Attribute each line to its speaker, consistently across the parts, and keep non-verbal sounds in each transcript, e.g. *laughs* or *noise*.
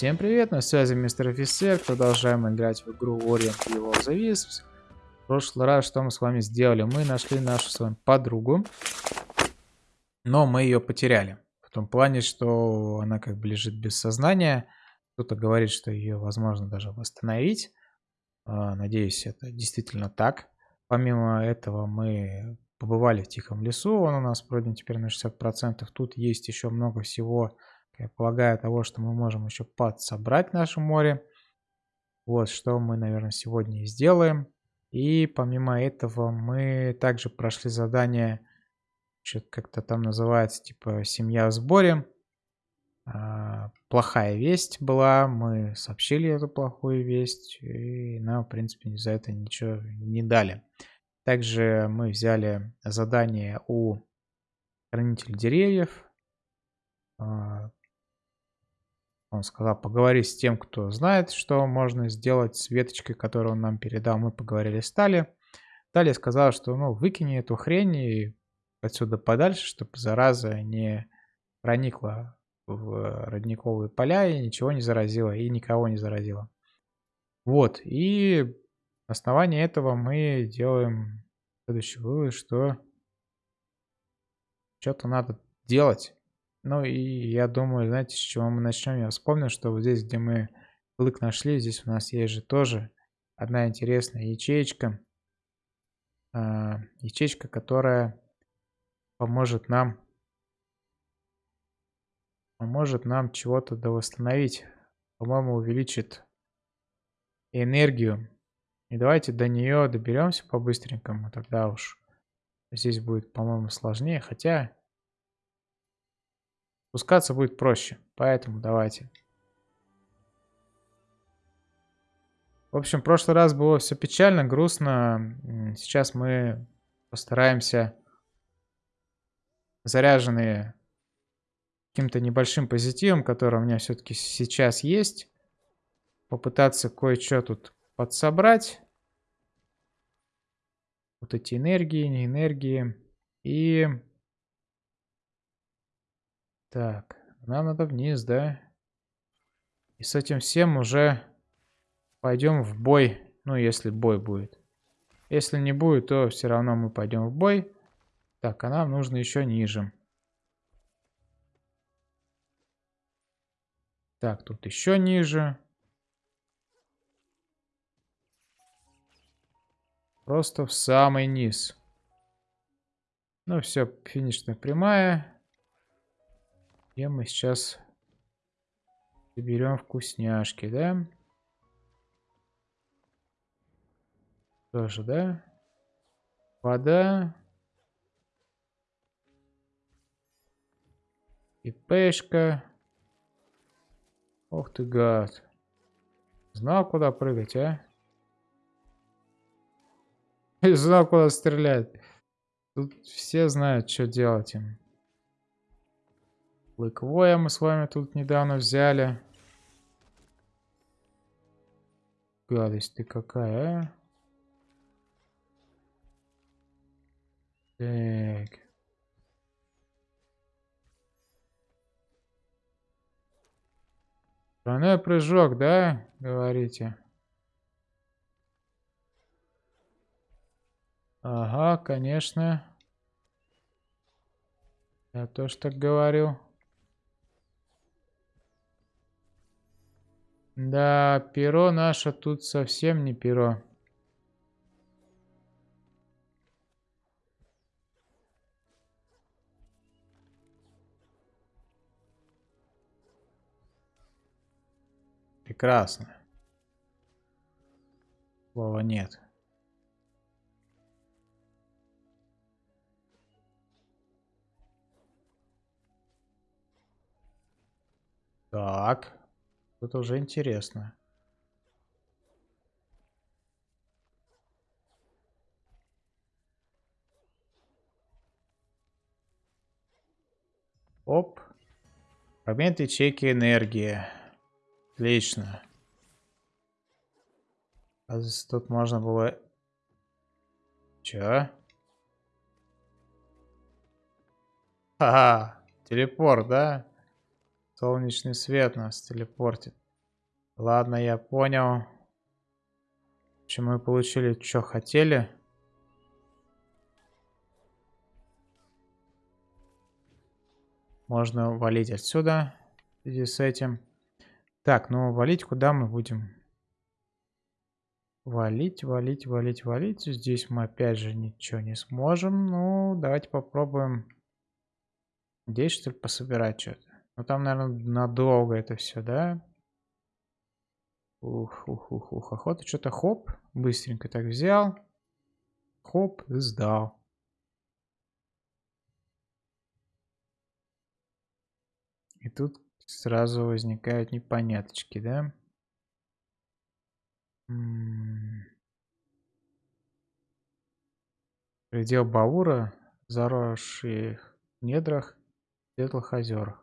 Speaker 1: Всем привет, на связи мистер офицер, продолжаем играть в игру Orient Evil the Wisps. В прошлый раз что мы с вами сделали? Мы нашли нашу с вами подругу, но мы ее потеряли. В том плане, что она как бы лежит без сознания. Кто-то говорит, что ее возможно даже восстановить. А, надеюсь, это действительно так. Помимо этого мы побывали в Тихом лесу, он у нас пройден теперь на 60%. Тут есть еще много всего, я полагаю, того, что мы можем еще подсобрать в море. Вот что мы, наверное, сегодня и сделаем. И помимо этого мы также прошли задание, что-то как-то там называется, типа «Семья в сборе». А, плохая весть была, мы сообщили эту плохую весть, и нам, в принципе, за это ничего не дали. Также мы взяли задание у хранителя деревьев. Он сказал, поговори с тем, кто знает, что можно сделать с веточкой, которую он нам передал. Мы поговорили с Тали. Тали сказал, что ну, выкини эту хрень и отсюда подальше, чтобы зараза не проникла в родниковые поля и ничего не заразила, и никого не заразила. Вот, и на основании этого мы делаем следующий вывод, что что-то надо делать. Ну и я думаю, знаете, с чего мы начнем? Я вспомнил, что вот здесь, где мы клык нашли, здесь у нас есть же тоже одна интересная ячеечка. А, ячейка, которая поможет нам поможет нам чего-то восстановить. По-моему, увеличит энергию. И давайте до нее доберемся по-быстренькому. Тогда уж здесь будет, по-моему, сложнее. Хотя спускаться будет проще. Поэтому давайте. В общем, в прошлый раз было все печально, грустно. Сейчас мы постараемся заряженные каким-то небольшим позитивом, который у меня все-таки сейчас есть. Попытаться кое-что тут подсобрать. Вот эти энергии, не энергии. И... Так, нам надо вниз, да? И с этим всем уже пойдем в бой. Ну, если бой будет. Если не будет, то все равно мы пойдем в бой. Так, а нам нужно еще ниже. Так, тут еще ниже. Просто в самый низ. Ну все, финишная прямая. И мы сейчас берем вкусняшки, да? Тоже, да? Вода. И пешка. Ох ты гад. Знал, куда прыгать, а? *laughs* Знал, куда стрелять. Тут все знают, что делать им. Лыквоя мы с вами тут недавно взяли. Гадость ты какая, а? Так. Тройной прыжок, да, говорите? Ага, конечно. Я тоже так говорю. Да, перо наше тут совсем не перо. Прекрасно. Слова нет. Так. Это уже интересно. Оп. Фрагмент ячейки энергии. Отлично. А здесь тут можно было... Чё? Ха-ха. Телепорт, да? Солнечный свет нас телепортит. Ладно, я понял. В общем, мы получили, что хотели. Можно валить отсюда в с этим. Так, ну валить куда мы будем? Валить, валить, валить, валить. Здесь мы опять же ничего не сможем. Ну, давайте попробуем здесь, что ли, пособирать что-то. Ну, там, наверное, надолго это все, да? Ух, ух, ух, ух. Охота что-то хоп. Быстренько так взял. Хоп, сдал. И тут сразу возникают непоняточки, да? Предел Баура, заросший в недрах, светлых озерах.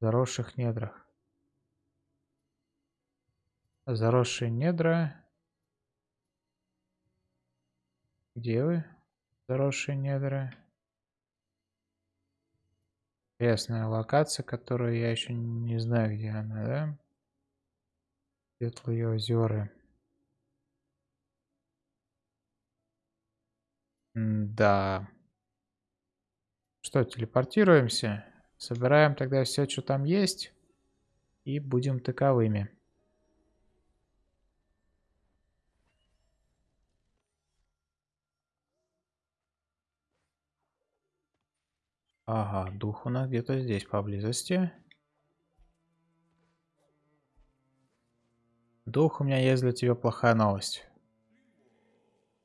Speaker 1: Заросших недрах. Заросшие недра. Где вы? Заросшие недра. Интересная локация, которую я еще не знаю, где она, да? Светлые озера. Да. Что, телепортируемся? Собираем тогда все, что там есть. И будем таковыми. Ага, дух у нас где-то здесь поблизости. Дух, у меня есть для тебя плохая новость.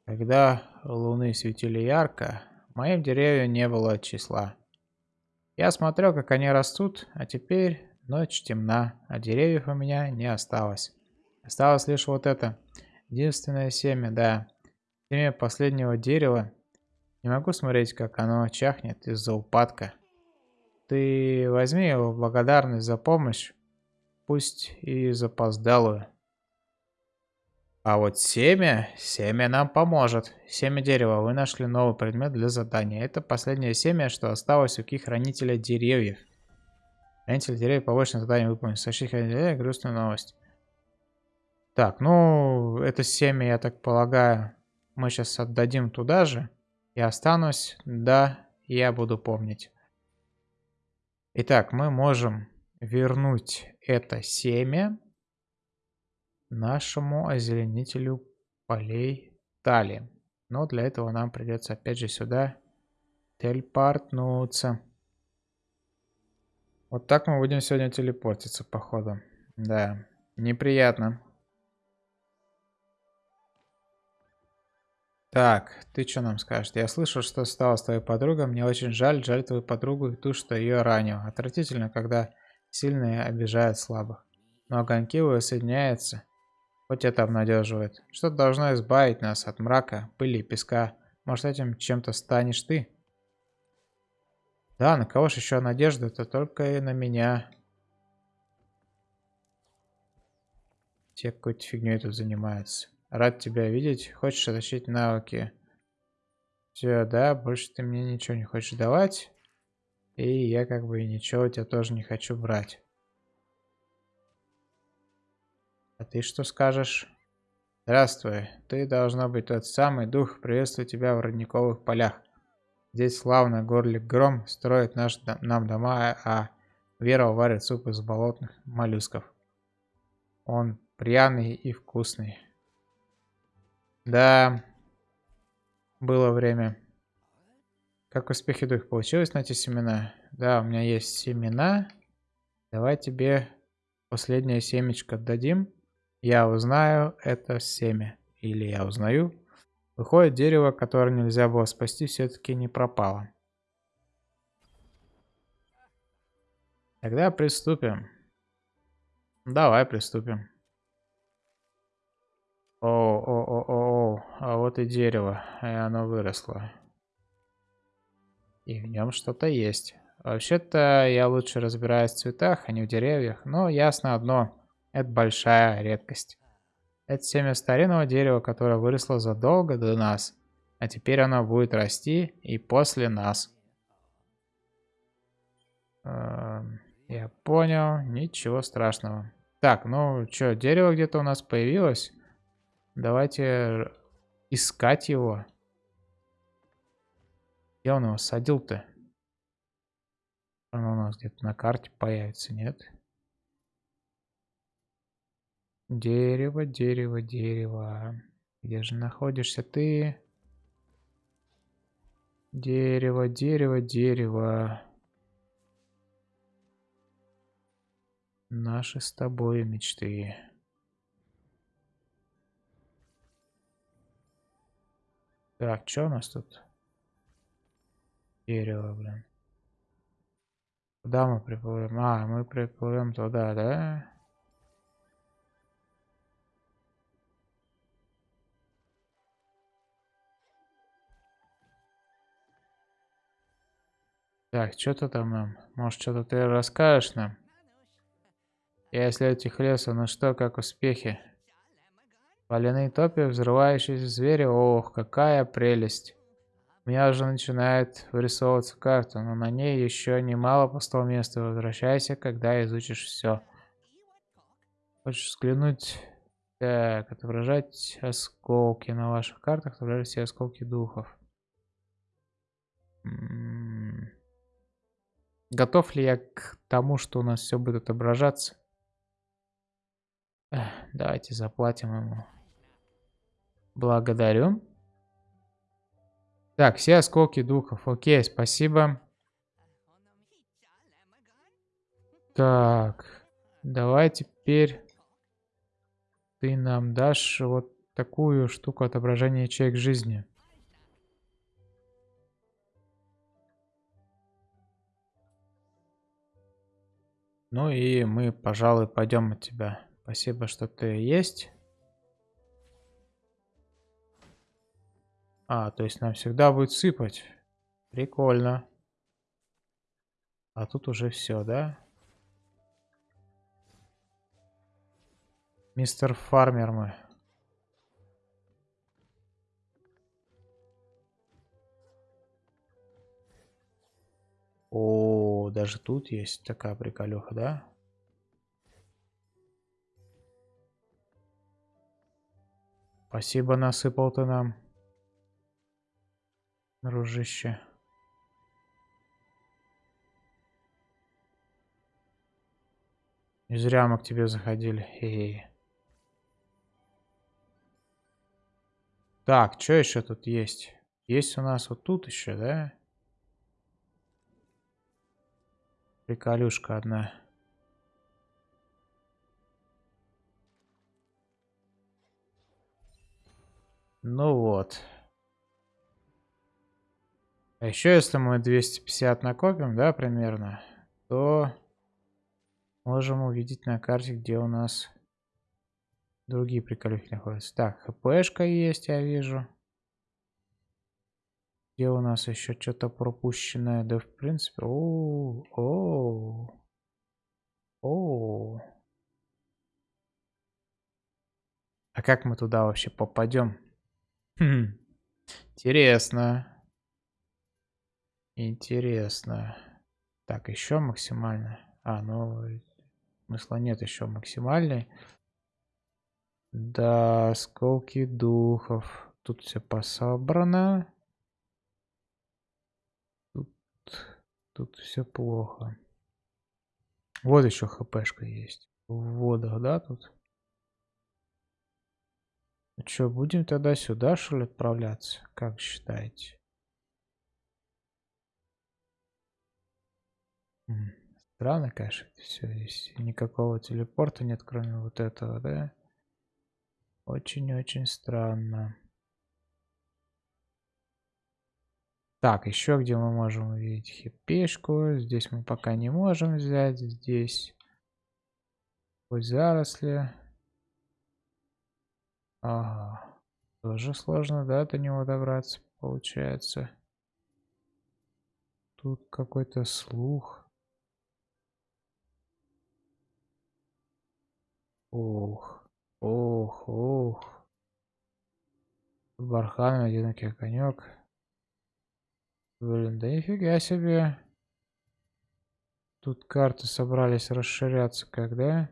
Speaker 1: Когда луны светили ярко, моим деревьям не было числа. Я смотрел, как они растут, а теперь ночь темна, а деревьев у меня не осталось. Осталось лишь вот это. Единственное семя, да. Семя последнего дерева. Не могу смотреть, как оно чахнет из-за упадка. Ты возьми его в благодарность за помощь, пусть и запоздалую. А вот семя, семя нам поможет. Семя дерева. Вы нашли новый предмет для задания. Это последнее семя, что осталось у ки-хранителя деревьев. Хранитель деревьев побочное задание выполнить. Сообщить хранителя грустную новость. Так, ну, это семя, я так полагаю, мы сейчас отдадим туда же. Я останусь. Да, я буду помнить. Итак, мы можем вернуть это семя нашему озеленителю полей Тали. Но для этого нам придется опять же сюда телепортнуться. Вот так мы будем сегодня телепортиться, походу. Да, неприятно. Так, ты что нам скажешь? Я слышал, что стало с твоей подругой. Мне очень жаль, жаль твою подругу и ту, что ее ранил. Отвратительно, когда сильные обижают слабых. Но огоньки соединяются Хоть это обнадеживает. Что-то должно избавить нас от мрака, пыли и песка. Может, этим чем-то станешь ты? Да, на кого же еще надежда? Это только и на меня. Те какой-то фигней тут занимаются. Рад тебя видеть. Хочешь отточить навыки? Все, да, больше ты мне ничего не хочешь давать. И я как бы ничего у тебя тоже не хочу брать. А ты что скажешь? Здравствуй. Ты должна быть тот самый дух. Приветствую тебя в родниковых полях. Здесь славно горлик Гром строит наш, нам дома, а Вера варит суп из болотных моллюсков. Он пряный и вкусный. Да, было время. Как успехи дух? Получилось найти семена? Да, у меня есть семена. Давай тебе последнее семечко дадим. Я узнаю это семя. Или я узнаю. Выходит, дерево, которое нельзя было спасти, все-таки не пропало. Тогда приступим. Давай приступим. О, о, о, о, о, а вот и дерево, и оно выросло. И в нем что-то есть. Вообще-то я лучше разбираюсь в цветах, а не в деревьях, но ясно одно. Это большая редкость. Это семя старинного дерева, которое выросло задолго до нас. А теперь оно будет расти и после нас. Эм, я понял. Ничего страшного. Так, ну что, дерево где-то у нас появилось. Давайте искать его. Где он его садил-то? Он у нас где-то на карте появится, нет? Дерево, дерево, дерево. Где же находишься ты? Дерево, дерево, дерево. Наши с тобой мечты. Так, что у нас тут? Дерево, блин. Куда мы приплывем? А, мы приплывем туда, да? Так, что-то там нам. Может, что-то ты расскажешь нам? Я исследую этих лесу, ну что, как успехи? Валяные топи, взрывающиеся звери, ох, какая прелесть. У меня уже начинает вырисовываться карта, но на ней еще немало пустого места. Возвращайся, когда изучишь все. Хочешь взглянуть? Так, отображать осколки на ваших картах, отображать все осколки духов. М-м. Готов ли я к тому, что у нас все будет отображаться? Давайте заплатим ему. Благодарю. Так, все осколки духов. Окей, спасибо. Так, давай теперь ты нам дашь вот такую штуку отображения ячеек жизни. Ну и мы, пожалуй, пойдем от тебя. Спасибо, что ты есть. А, то есть нам всегда будет сыпать. Прикольно. А тут уже все, да? Мистер Фармер мы. Даже тут есть такая приколюха, да? Спасибо, насыпал ты нам. Дружище. Не зря мы к тебе заходили. Хе -хе. Так, что еще тут есть? Есть у нас вот тут еще, да? Приколюшка одна. Ну вот. А еще если мы 250 накопим, да, примерно, то можем увидеть на карте, где у нас другие приколюхи находятся. Так, хпшка есть, я вижу. Где у нас еще что-то пропущенное? Да, в принципе... О, о, о. А как мы туда вообще попадем? Хм. Интересно. Интересно. Так, еще максимально. А, ну, смысла нет еще максимальный. Да, осколки духов. Тут все пособрано. Тут, тут все плохо. Вот еще хпшка есть. В водах, да, тут? Ну что, будем тогда сюда, что ли, отправляться? Как считаете? Странно, конечно, это все. Здесь никакого телепорта нет, кроме вот этого, да? Очень-очень странно. Так, еще где мы можем увидеть хипешку. Здесь мы пока не можем взять. Здесь хоть заросли. Ага. Тоже сложно, да, до него добраться, получается. Тут какой-то слух. Ох, ох, ох. Бархан, одинокий конек. Блин, да нифига себе. Тут карты собрались расширяться когда?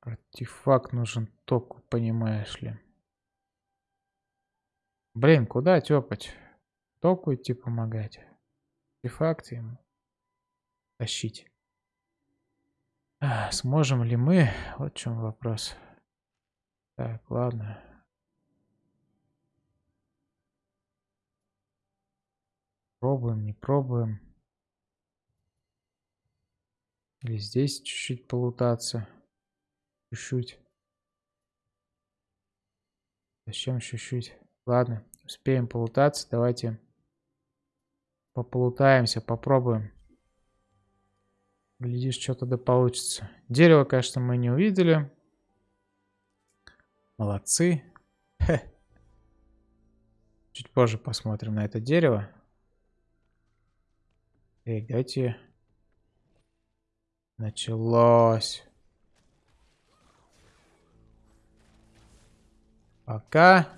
Speaker 1: Артефакт нужен току, понимаешь ли. Блин, куда тепать? Току идти помогать. Артефакт ему тащить. А, сможем ли мы? Вот в чем вопрос. Так, ладно. Пробуем, не пробуем. Или здесь чуть-чуть полутаться. Чуть-чуть. Зачем чуть-чуть? Ладно, успеем полутаться. Давайте пополутаемся, попробуем. Глядишь, что-то да получится. Дерево, конечно, мы не увидели. Молодцы. Хе. Чуть позже посмотрим на это дерево. Эй, дайте. Началось. Пока.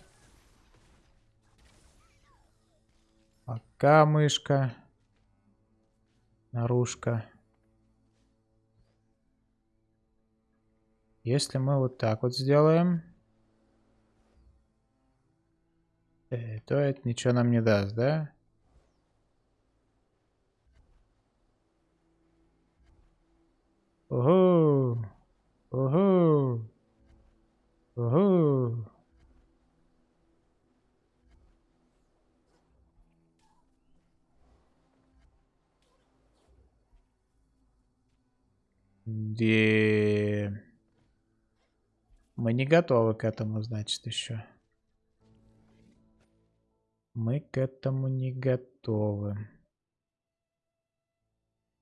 Speaker 1: Пока, мышка. Наружка. Если мы вот так вот сделаем, э, то это ничего нам не даст, да? Ого! Ого! Ого! Где... Мы не готовы к этому, значит, еще. Мы к этому не готовы.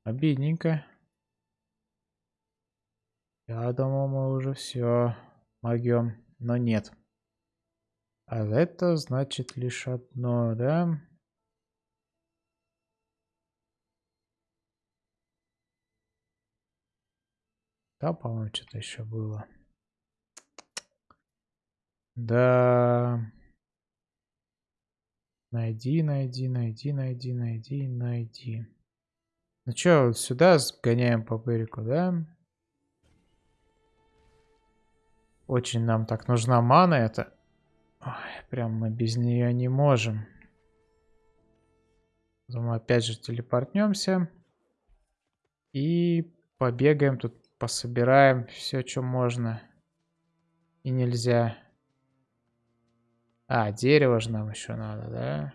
Speaker 1: Обидненько. Я думал, мы уже все могем, но нет. А это значит лишь одно, да? Да, по-моему, что-то еще было. Да. Найди, найди, найди, найди, найди, найди. Ну что, сюда сгоняем по берегу, да? Очень нам так нужна мана это. Ой, прям мы без нее не можем. Мы опять же телепортнемся. И побегаем тут, пособираем все, что можно. И нельзя. А, дерево же нам еще надо, да?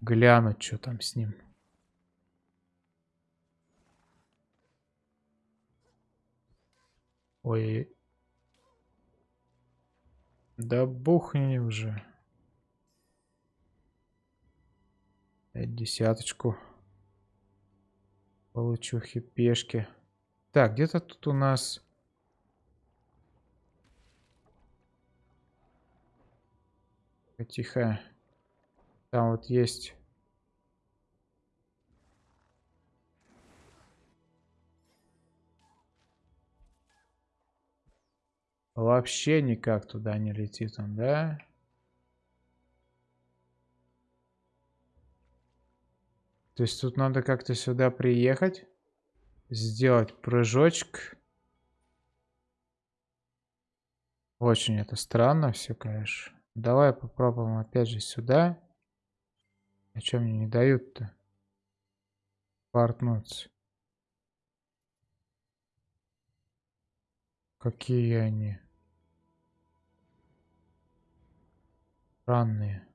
Speaker 1: Глянуть, что там с ним. Ой. Да бухни уже. Десяточку. Получу хипешки. Так, где-то тут у нас... Тихо. Там вот есть... Вообще никак туда не летит он, да? То есть тут надо как-то сюда приехать, сделать прыжочек. Очень это странно все, конечно. Давай попробуем опять же сюда. А что мне не дают-то? Портнуться. Какие они? Странные.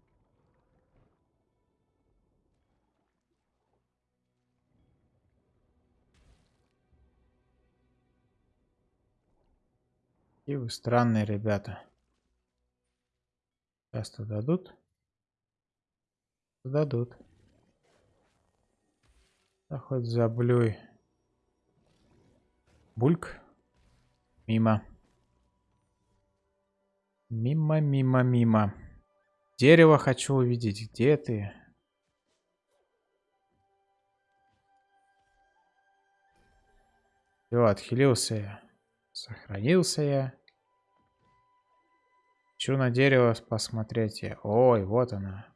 Speaker 1: И вы странные ребята. Сейчас-то дадут? Дадут. Да хоть заблюй. Бульк. Мимо. Мимо, мимо, мимо. Дерево хочу увидеть. Где ты? Все, отхилился я. Сохранился я. Хочу на дерево посмотреть. Ой, вот она.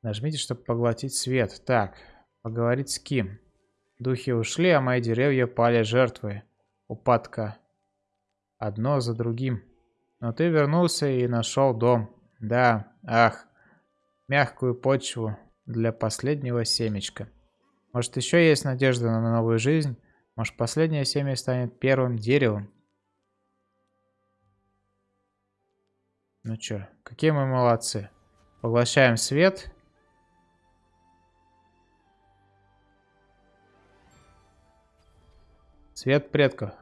Speaker 1: Нажмите, чтобы поглотить свет. Так, поговорить с кем? Духи ушли, а мои деревья пали жертвой упадка. Одно за другим. Но ты вернулся и нашел дом. Да, ах, мягкую почву для последнего семечка. Может, еще есть надежда на новую жизнь? Может, последнее семя станет первым деревом? Ну чё, какие мы молодцы. Поглощаем свет. Свет предков.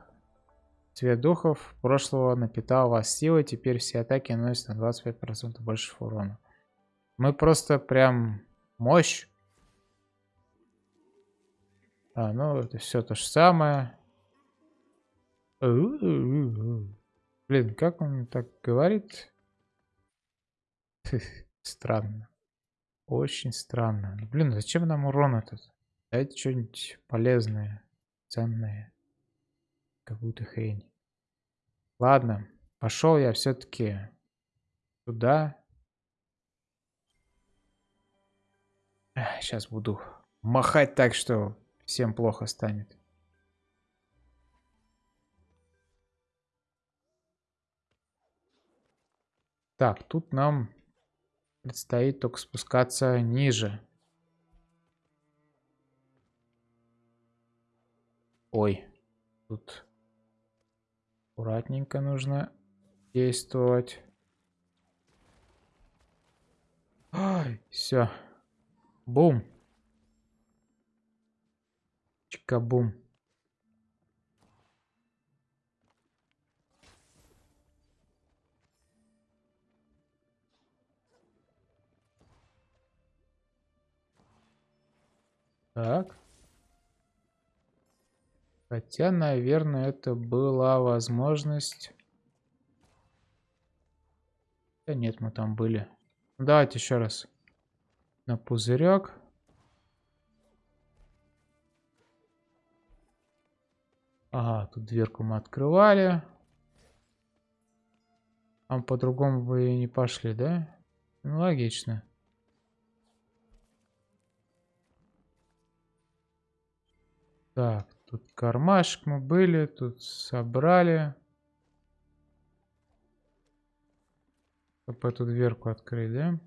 Speaker 1: Цвет духов прошлого напитал вас силой, теперь все атаки наносят на 25% больше урона. Мы просто прям мощь. А, ну это все то же самое. Блин, как он так говорит? *laughs* Странно. Очень странно. Блин, зачем нам урон этот? Дайте что-нибудь полезное, ценное. Какую-то хрень. Ладно, пошел я все-таки туда. Сейчас буду махать так, что всем плохо станет. Так, тут нам предстоит только спускаться ниже. Ой, тут аккуратненько нужно действовать. Ай, все. Бум. Чика-бум. Так. Хотя, наверное, это была возможность... Да нет, мы там были. Давайте еще раз на пузырек. Ага, тут дверку мы открывали. А по-другому бы и не пошли, да? Ну, логично. Так, тут кармашек мы были, тут собрали. Чтобы эту дверку открыть, да?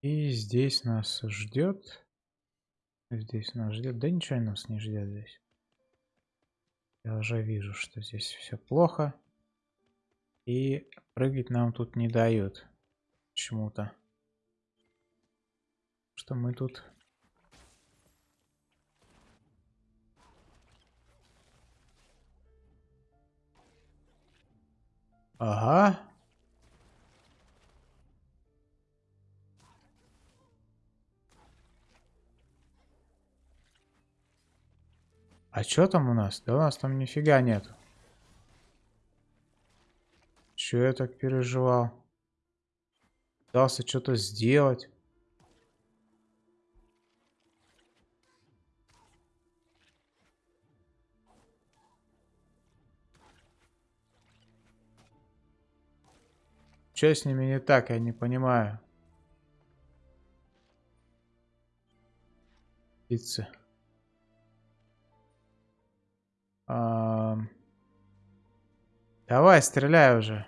Speaker 1: И здесь нас ждет. Здесь нас ждет. Да ничего нас не ждет здесь. Я уже вижу, что здесь все плохо. И прыгать нам тут не дают. Почему-то. Что мы тут... Ага. А что там у нас? Да у нас там нифига нету. Че я так переживал? Пытался что-то сделать. Что с ними не так, я не понимаю. Птицы. Давай, стреляй уже.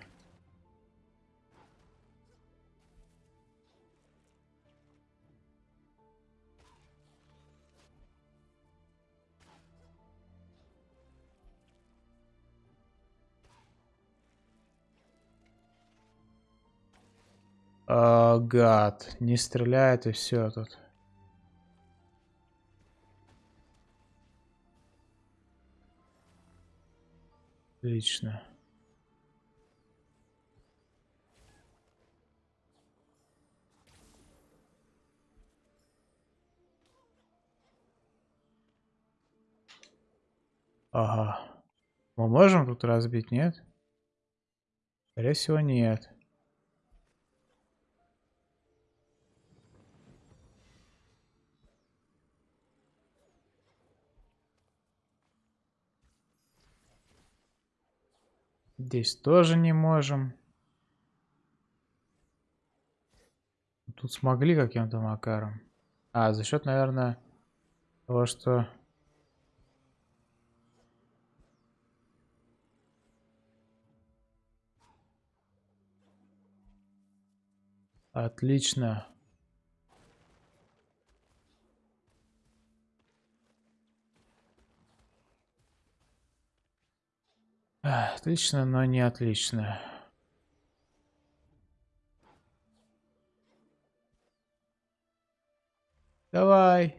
Speaker 1: А, гад, не стреляет и все тут. Отлично. Ага. Мы можем тут разбить, нет? Скорее всего, нет. Здесь тоже не можем. Тут смогли каким-то макаром. А, за счет, наверное, Того, что... Отлично. Отлично, но не отлично. Давай.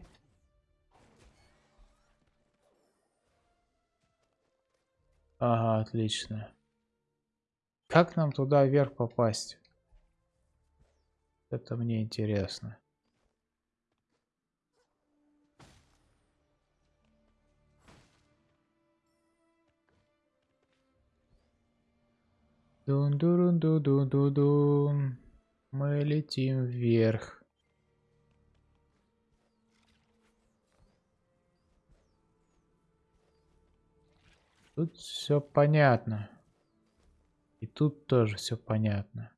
Speaker 1: Ага, отлично. Как нам туда вверх попасть? Это мне интересно. Дун дун дун дун дун дун Мы летим вверх. Тут все понятно. И тут тоже все понятно.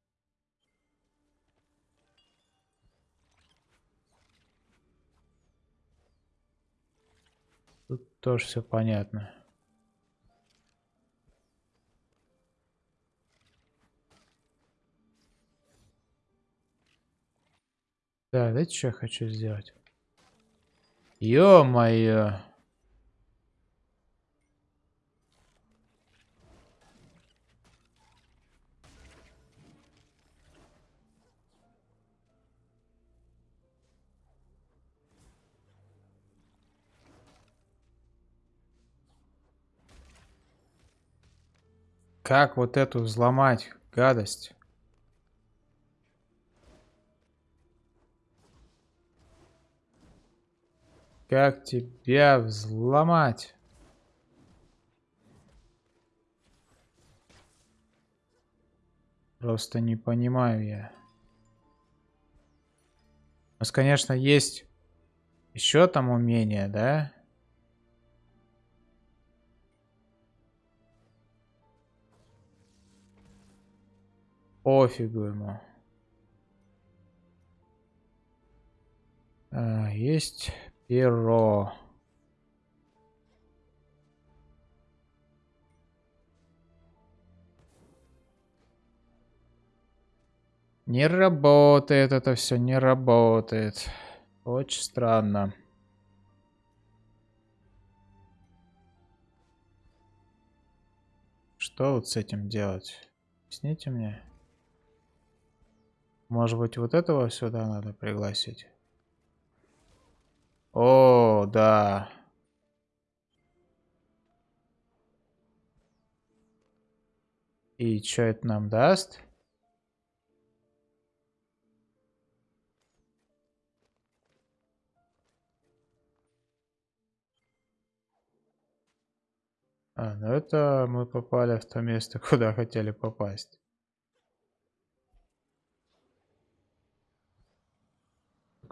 Speaker 1: Тут тоже все понятно. Да, знаете, что я хочу сделать? Ё-моё! Как вот эту взломать гадость? Как тебя взломать? Просто не понимаю я. У нас, конечно, есть еще там умение, да? Пофигу ему. А, есть перо. Не работает это все, не работает. Очень странно. Что вот с этим делать? Объясните мне. Может быть, вот этого сюда надо пригласить? О, да. И что это нам даст? А, ну это мы попали в то место, *laughs* куда хотели попасть.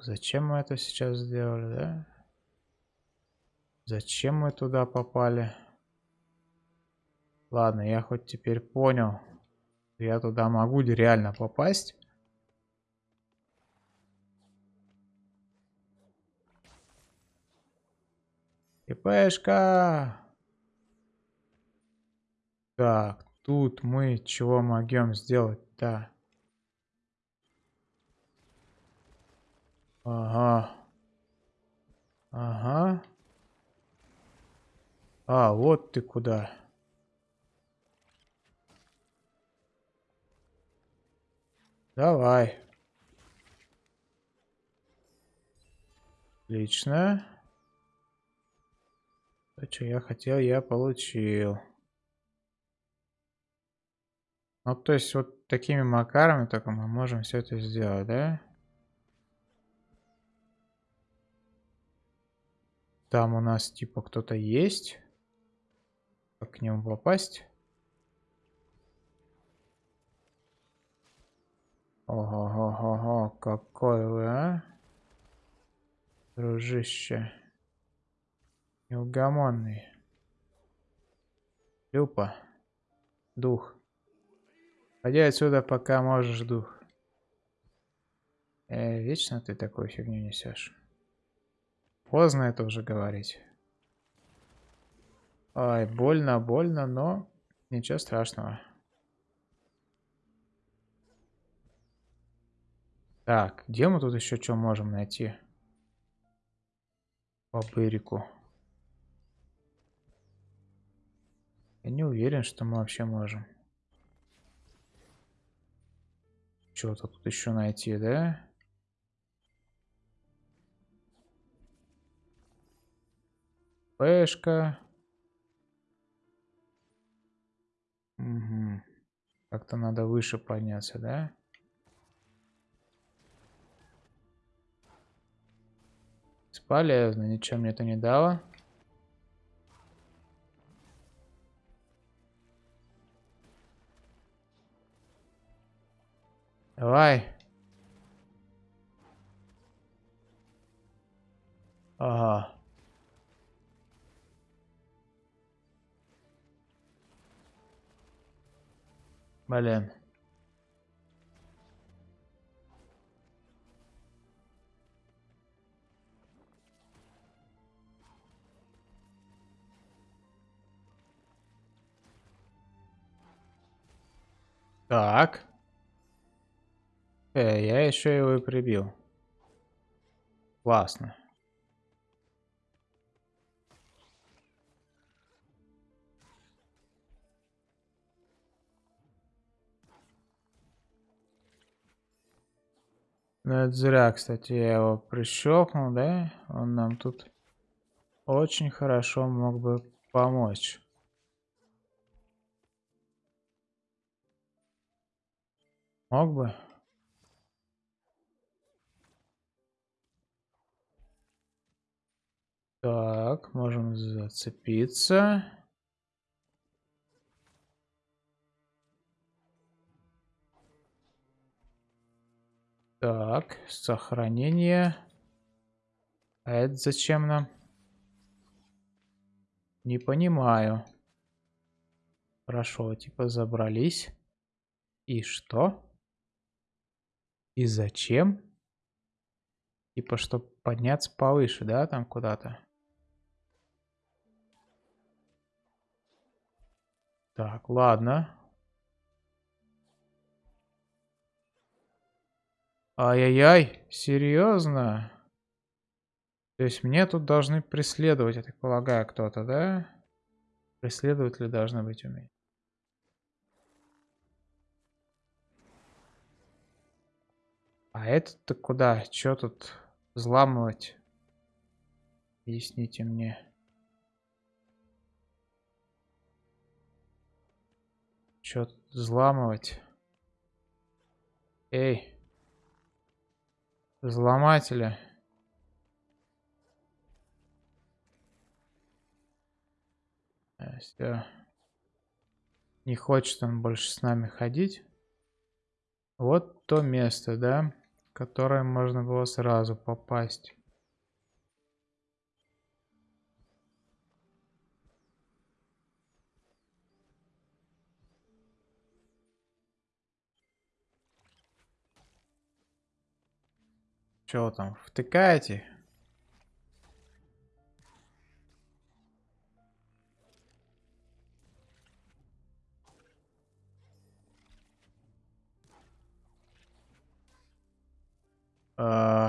Speaker 1: Зачем мы это сейчас сделали, да? Зачем мы туда попали? Ладно, я хоть теперь понял. Я туда могу реально попасть. ИПшка! Так, тут мы чего могем сделать-то? Ага. Ага. А, вот ты куда. Давай. Отлично. То, что я хотел, я получил. Ну, то есть, вот такими макарами только мы можем все это сделать, да? Там у нас типа кто-то есть. Как к нему попасть? Ого-го-го, какой вы, а? Дружище. Неугомонный. Люпа. Дух. Ходи отсюда, пока можешь, дух. Э, вечно ты такую фигню несешь. Поздно это уже говорить. Ай, больно, больно, но ничего страшного. Так, где мы тут еще что можем найти? По бырику. Я не уверен, что мы вообще можем. Что-то тут еще найти, да? Пешка. Угу. Как-то надо выше подняться, да? Бесполезно, ничего мне это не дало. Давай. Ага. Блин. Так. Э, я еще его и прибил. Классно. Ну, это зря, кстати, я его прищелкнул, да? Он нам тут очень хорошо мог бы помочь. Мог бы. Так, можем зацепиться. Так, сохранение. А это зачем нам? Не понимаю. Хорошо, типа забрались. И что? И зачем? Типа, чтобы подняться повыше, да, там куда-то? Так, ладно. Ай-яй-яй, серьезно? То есть мне тут должны преследовать, я так полагаю, кто-то, да? Преследователи должны быть у меня. А этот-то куда? Чё тут взламывать? Объясните мне. Что тут взламывать? Эй. Взломатели. Э, Все. Не хочет он больше с нами ходить. Вот то место, да, в которое можно было сразу попасть. Что там, втыкаете? Ай.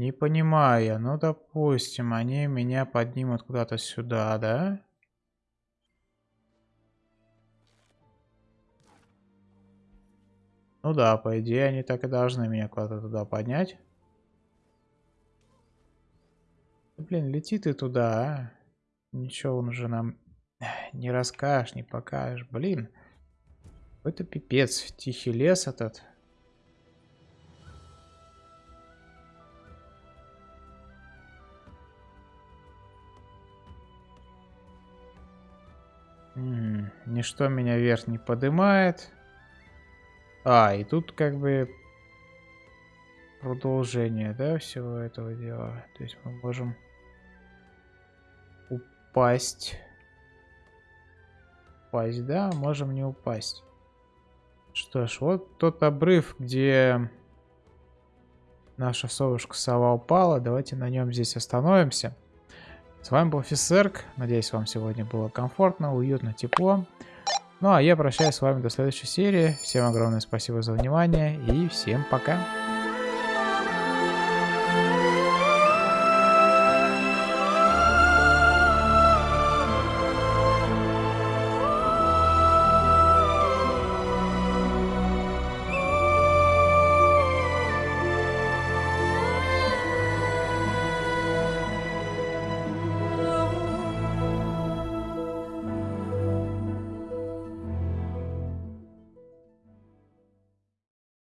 Speaker 1: Не понимаю. Ну, допустим, они меня поднимут куда-то сюда, да? Ну да, по идее, они так и должны меня куда-то туда поднять. Блин, лети ты туда, а? Ничего он уже нам не расскажешь, не покажешь. Блин, это пипец. Тихий лес этот. Ничто меня вверх не поднимает. А, и тут как бы продолжение, да, всего этого дела. То есть мы можем упасть. Упасть, да, можем не упасть. Что ж, вот тот обрыв, где наша совушка сова упала. Давайте на нем здесь остановимся. С вами был Фисерк. Надеюсь, вам сегодня было комфортно, уютно, тепло. Ну а я прощаюсь с вами до следующей серии. Всем огромное спасибо за внимание и всем пока.